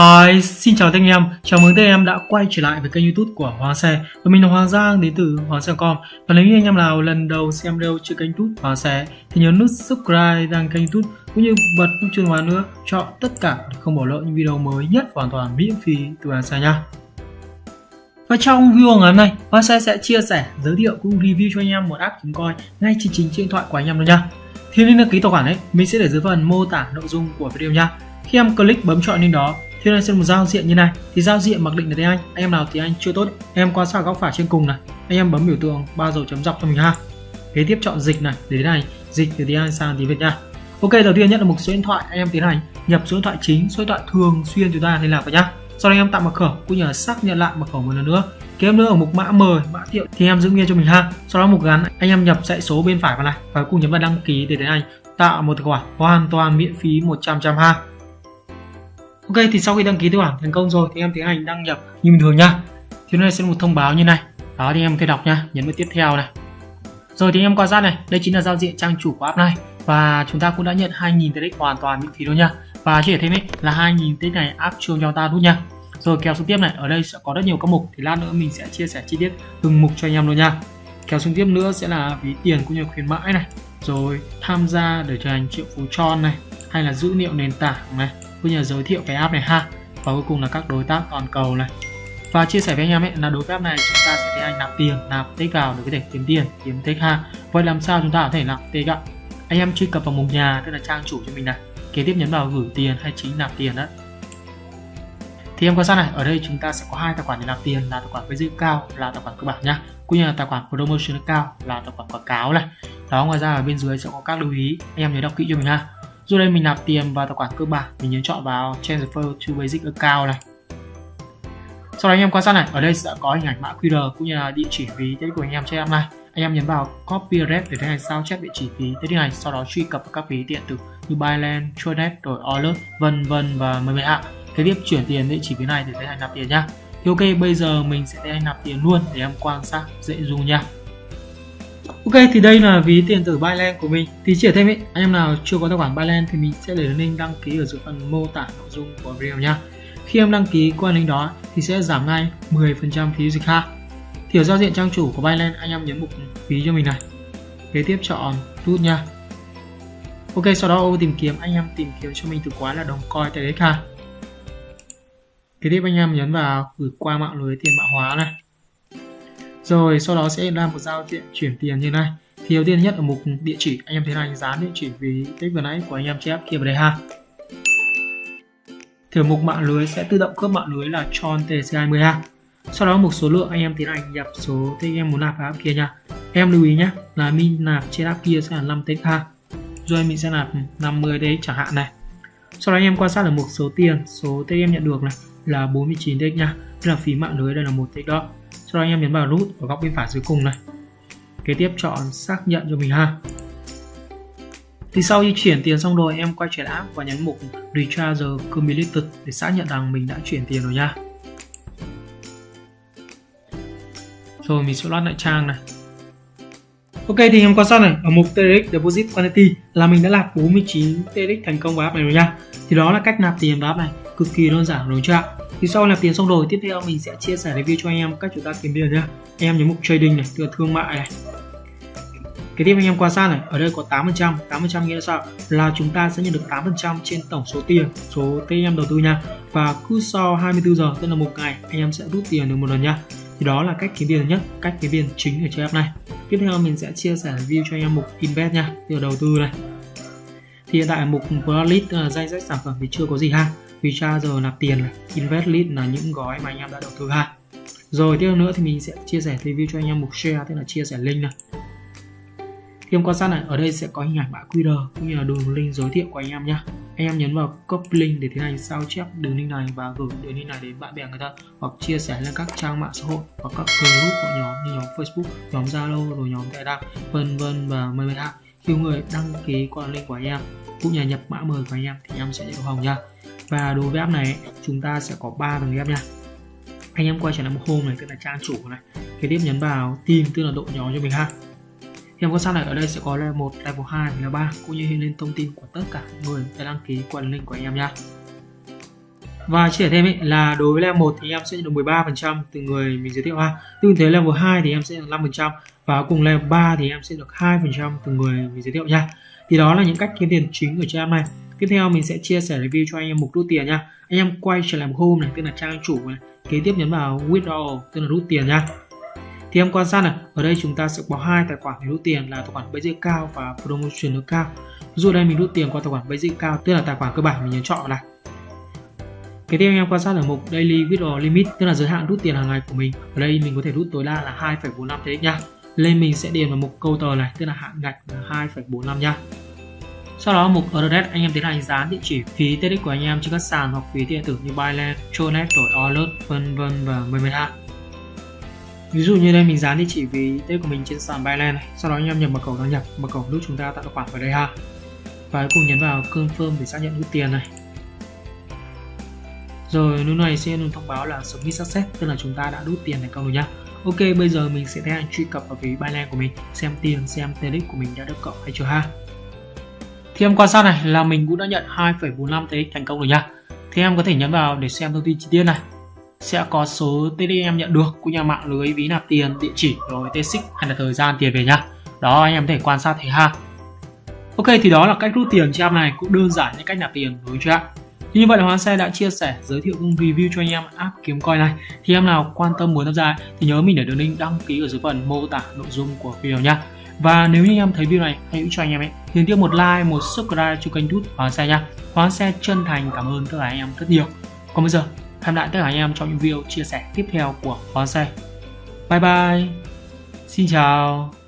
Hi, xin chào tất anh em, chào mừng tất em đã quay trở lại với kênh youtube của Hoàng Xe. Và mình là Hoàng Giang đến từ Hoàng Xe.com Và nếu như anh em nào lần đầu xem video trên kênh youtube Hoàng Xe Thì nhớ nút subscribe đăng kênh youtube cũng như bật nút chuông vào nữa Chọn tất cả để không bỏ lỡ những video mới nhất hoàn toàn miễn phí từ Hoàng Xe nha. Và trong video ngày hôm nay, Hoàng Xe sẽ chia sẻ, giới thiệu cũng review cho anh em một app chúng coi ngay trên chính điện thoại của anh em luôn nha. Thì link đăng ký tài khoản ấy, mình sẽ để dưới phần mô tả nội dung của video nha. Khi em click bấm chọn link đó khi lên sẽ một giao diện như này. Thì giao diện mặc định là tiếng Anh anh em nào tiếng Anh chưa tốt. Em qua sang góc phải trên cùng này. Anh em bấm biểu tượng, ba dấu chấm dọc cho mình ha. Kế tiếp chọn dịch này, để thế này. Dịch từ tiếng Anh sang tiếng Việt nha. Ok, đầu tiên nhận được một số điện thoại, anh em tiến hành nhập số điện thoại chính, số điện thoại thường xuyên chúng ta liên lạc vào nhá. Sau đó anh em tạo mật khẩu, cũng như là xác nhận lại mật khẩu một lần nữa. Kế tiếp nữa ở mục mã mời mã thiệu thì em giữ nguyên cho mình ha. Sau đó mục gắn, anh em nhập dãy số bên phải vào này và cùng nhấn vào đăng ký để tiến hành tạo một tài khoản hoàn toàn miễn phí 100 trăm ha. Ok thì sau khi đăng ký tài khoản thành công rồi thì em tiến hành đăng nhập như bình thường nha. Thì này sẽ một thông báo như này. Đó thì em có thể đọc nha, nhấn vào tiếp theo này. Rồi thì em quan sát này, đây chính là giao diện trang chủ của app này và chúng ta cũng đã nhận 2.000 TX hoàn toàn miễn phí luôn nha. Và chỉ để thêm ấy là 2.000 TX này áp chuông cho ta luôn nha. Rồi kéo xuống tiếp này, ở đây sẽ có rất nhiều các mục thì lát nữa mình sẽ chia sẻ chi tiết từng mục cho anh em luôn nha. Kéo xuống tiếp nữa sẽ là ví tiền cũng như khuyến mãi này. Rồi tham gia để trở thành triệu phú tròn này hay là dữ liệu nền tảng này cũng như giới thiệu cái app này ha. Và cuối cùng là các đối tác toàn cầu này. Và chia sẻ với anh em ấy là đối với app này chúng ta sẽ thấy anh nạp tiền, nạp tích vào để có thể kiếm tiền, kiếm tích ha. Vậy làm sao chúng ta có thể nạp tích ạ? Anh em truy cập vào mục nhà, tức là trang chủ cho mình này. Kế tiếp nhấn vào gửi tiền hay chính nạp tiền đó. Thì em quan sát này, ở đây chúng ta sẽ có hai tài khoản để nạp tiền, là tài khoản với dữ cao, là tài khoản cơ bản nhá. Cũng như là tài khoản promotion cao, là tài khoản quảng cáo này. Đó, ngoài ra ở bên dưới sẽ có các lưu ý. Anh em nhớ đọc kỹ cho mình ha dù đây mình nạp tiền vào tài khoản cơ bản. Mình nhấn chọn vào transfer to basic account này. Sau đó anh em quan sát này. Ở đây sẽ có hình ảnh mã QR cũng như là địa chỉ ví tiết của anh em cho em này anh em nhấn vào copy rep để tiến hành sao chép địa chỉ ví tiết này sau đó truy cập các ví điện tử như Binance, Tronet rồi Alert vân vân và mười mười ạ. Kế tiếp chuyển tiền địa chỉ ví này để tiến hành nạp tiền nhá. Thì ok bây giờ mình sẽ tiến hành nạp tiền luôn để em quan sát dễ dùng nha Ok thì đây là ví tiền tử Binance của mình. Thì chỉ thêm ý, anh em nào chưa có tài khoản Binance thì mình sẽ để link đăng ký ở dưới phần mô tả nội dung của video nha Khi em đăng ký qua link đó thì sẽ giảm ngay 10% phí dịch ha. Thì ở giao diện trang chủ của Binance anh em nhấn mục phí cho mình này. Kế tiếp chọn rút nha. Ok sau đó ô tìm kiếm anh em tìm kiếm cho mình từ khóa là đồng coin đấy ha. Kế tiếp anh em nhấn vào gửi qua mạng lưới tiền mã hóa này rồi, sau đó sẽ làm một giao diện chuyển tiền như này. Thì đầu tiên nhất ở mục địa chỉ, anh em thấy này dán địa chỉ vì cái vừa nãy của anh em chép kia vào đây ha. Thì ở mục mạng lưới sẽ tự động cướp mạng lưới là tròn tc20 ha. Sau đó mục số lượng, anh em tiến hành nhập số thì anh em muốn nạp vào app kia nha. Em lưu ý nhé là min nạp trên app kia sẽ là 5 tích ha. Rồi mình sẽ nạp 50 đấy chẳng hạn này. Sau đó anh em quan sát ở mục số tiền, số tích em nhận được này là 49 tích nha. Tức là phí mạng lưới đây là một tích đó sau đó anh em nhấn vào nút ở góc bên phải dưới cùng này. Kế tiếp chọn xác nhận cho mình ha. Thì sau khi chuyển tiền xong rồi, em quay trở lại và nhấn mục Recharge Cumulated để xác nhận rằng mình đã chuyển tiền rồi nha. Rồi mình sẽ loát lại trang này. Ok, thì em quan sát này ở mục TRX Deposit Quantity là mình đã nạp 49 TRX thành công vào app này rồi nha. Thì đó là cách nạp tiền vào app này, cực kỳ đơn giản đúng chưa ạ? Thì sau nạp tiền xong rồi, tiếp theo mình sẽ chia sẻ review cho anh em cách chúng ta kiếm tiền nhá. Anh em nhấn mục trading này từ thương mại này. Cái tiếp anh em quan sát này, ở đây có 8% 8% nghĩa là sao là chúng ta sẽ nhận được 8% trên tổng số tiền số tiền em đầu tư nha. Và cứ sau 24 giờ, tức là một ngày, anh em sẽ rút tiền được một lần nha thì đó là cách kiếm tiền nhất cách kiếm tiền chính ở trên app này. Tiếp theo mình sẽ chia sẻ review cho anh em mục invest nha từ đầu tư này. Thì hiện tại mục Broadlist uh, à, danh sách sản phẩm thì chưa có gì ha. Vì tra giờ nạp tiền này invest list là những gói mà anh em đã đầu tư ha. Rồi tiếp nữa thì mình sẽ chia sẻ review cho anh em mục share tức là chia sẻ link này. Thì em quan sát này ở đây sẽ có hình ảnh mã QR cũng như là đường link giới thiệu của anh em nhé anh em nhấn vào copy link để tiến hành sao chép đường link này và gửi đường link này đến bạn bè người ta hoặc chia sẻ lên các trang mạng xã hội hoặc các group của nhóm như nhóm Facebook, nhóm Zalo rồi nhóm Telegram, vân vân và mời mây hạ khi người đăng ký qua link của anh em cũng như nhập mã mời của anh em thì em sẽ nhận được hồng nha. Và đối với app này, chúng ta sẽ có 3 tầng ghép nha. Anh em quay trở lại một home này, tức là trang chủ này. Kế tiếp nhấn vào tìm tức là đội nhóm cho mình ha thì em quan sát này ở đây sẽ có level 1, level 2 và level 3 cũng như hiện lên thông tin của tất cả người đã đăng ký qua link của anh em nha. Và chia sẻ thêm ấy là đối với level 1 thì em sẽ nhận được 13% từ người mình giới thiệu ha. Tương thế level 2 thì em sẽ được 5% và cùng level 3 thì em sẽ được 2% từ người mình giới thiệu nha. Thì đó là những cách kiếm tiền chính ở cho em này. Tiếp theo mình sẽ chia sẻ review cho anh em mục rút tiền nha. Anh em quay trở lại một home này tức là trang chủ này kế tiếp nhấn vào withdraw tức là rút tiền nha thì em quan sát này ở đây chúng ta sẽ có hai tài khoản để rút tiền là tài khoản basic cao và promotion nước cao ví dụ đây mình rút tiền qua tài khoản basic cao tức là tài khoản cơ bản mình nhấn chọn này cái tiếp anh em quan sát ở mục Daily Withdrawal Limit tức là giới hạn rút tiền hàng ngày của mình. Ở đây mình có thể rút tối đa là 2,45 thế nha. Lên mình sẽ điền vào mục câu tờ này tức là hạn ngạch là 2,45 nha. Sau đó mục address anh em tiến hành dán địa chỉ phí TX của anh em trên các sàn hoặc phí điện tử như Binance, Tronet, rồi Alert, vân vân và mười mười ha. Ví dụ như đây mình dán địa chỉ ví TX của mình trên sàn Binance này. Sau đó anh em nhập mật khẩu đăng nhập, mật khẩu lúc chúng ta tạo tài khoản vào đây ha. Và cùng nhấn vào confirm để xác nhận rút tiền này rồi lúc này sẽ thông báo là submit success tức là chúng ta đã rút tiền thành công rồi nhá ok bây giờ mình sẽ tiến hành truy cập vào ví Binance của mình xem tiền xem TX của mình đã được cộng hay chưa ha thì em quan sát này là mình cũng đã nhận 2,45 TX thành công rồi nhá thì em có thể nhấn vào để xem thông tin chi tiết này sẽ có số TDM em nhận được của nhà mạng lưới ví nạp tiền địa chỉ rồi TX hay là thời gian tiền về nhá đó anh em có thể quan sát thấy ha Ok thì đó là cách rút tiền trên app này cũng đơn giản như cách nạp tiền đối với chưa ạ như vậy là Hoàng Xe đã chia sẻ, giới thiệu cùng review cho anh em app kiếm coin này. Thì em nào quan tâm muốn tham gia thì nhớ mình để đường link đăng ký ở dưới phần mô tả nội dung của video nhá. Và nếu như anh em thấy video này hãy cho anh em ấy thì tiếp một like, một subscribe cho kênh YouTube Hoàng Xe nha. Hoàng Xe chân thành cảm ơn tất cả anh em rất nhiều. Còn bây giờ, hẹn lại tất cả anh em trong những video chia sẻ tiếp theo của Bonsai. Xe. Bye bye. Xin chào.